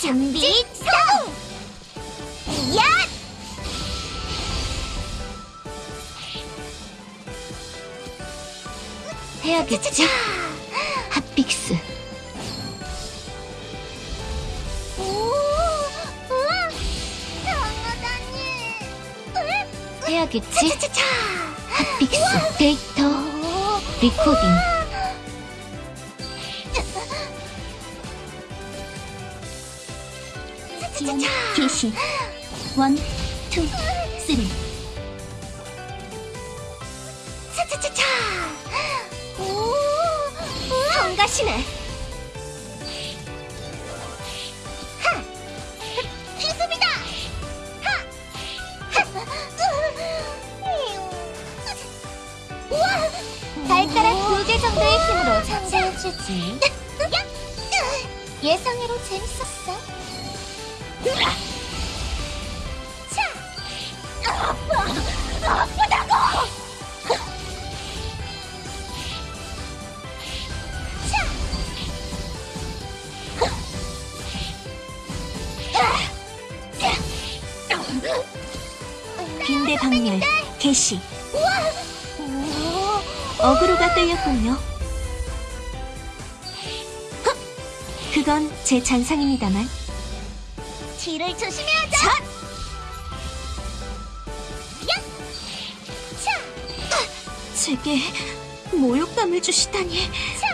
준비 성! 야! 해야겠지? 핫픽스. 오, 우와, 장어다니. 해야겠지? 차차차. 핫픽스. 데이터. 오, 리코딩. 차차차. 개시. one, two, three. 차차차차. 오, 성가시네. 하, 기습이다. 하, 하. 우와, 발가락 두 개 정도의 힘으로 상대해주지. 예상외로 재밌었어. 빈대 박멸. 개시. 오, 어그로가 끌렸군요. 헉! 그건 제 잔상입니다만. 뒤를 조심해야 돼. 자. 야. 차. 제게 모욕감을 주시다니. 차.